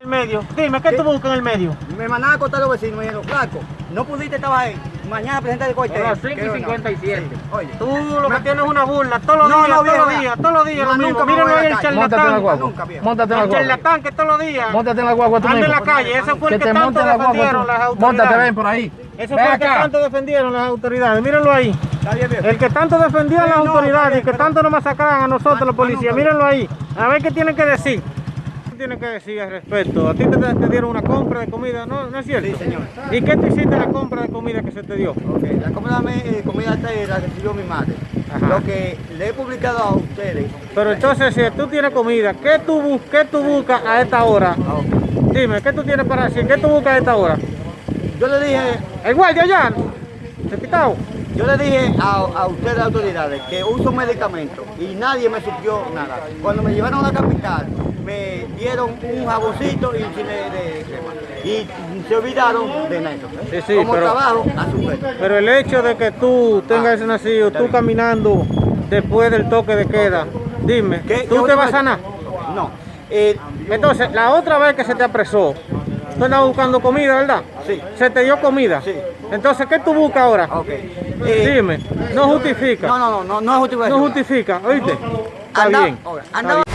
El medio. Dime, ¿qué tú buscas en el medio? Me mandaban a contar los vecinos, me dijeron, flaco, no pudiste estar ahí. Mañana presenta el corte. A las 5 y 57. Oye, Tú lo que tienes es una burla, todos los No, días, no, todos los días, todos los días nunca Mírenlo ahí el la calle. Móntate en la charlatán. guagua. El charlatán que todos los días Móntate en la guagua tú anda en la calle. Ese fue el que tanto defendieron las tú. Móntate, ven autoridades. por ahí. Ven fue el que tanto defendieron las autoridades. Mírenlo ahí. El que tanto defendía a las no, autoridades y está que tanto nos masacraban a nosotros los policías. Mírenlo ahí. A ver qué tienen que decir. ¿Qué tienen que decir al respecto? A ti te, te dieron una compra de comida, ¿no, ¿No es cierto? Sí, señor. ¿Y qué tú hiciste la compra de comida que se te dio? Ok, la comida, me- eh, comida esta la recibió mi madre. Ajá. Lo que le he publicado a ustedes. Pero entonces, si tú tienes comida, ¿qué tú, qué tú buscas a esta hora? Ah. Dime, ¿qué tú tienes para decir? ¿Qué tú buscas a esta hora? Yo le dije, ¿El guardia ya? ¿Se quitado? yo le dije a, a ustedes autoridades que uso medicamentos y nadie me suplió nada. Cuando me llevaron a la capital, me dieron un jaboncito y de. Y se olvidaron de eso. Sí, sí, Como pero- trabajo, a su vez. Pero el hecho de que tú tengas Ah, nacido, está tú caminando después del toque de queda, dime, ¿Qué- ¿tú te vas a sanar? No. Eh, Entonces, la otra vez que se te apresó, tú andabas buscando comida, ¿verdad? Sí. Se te dio comida. Sí. Entonces, ¿qué tú buscas ahora? ok. Eh, Dime, no justifica. No, no, no, no, justificación. No justifica, ¿oíste? Está bien. está bien.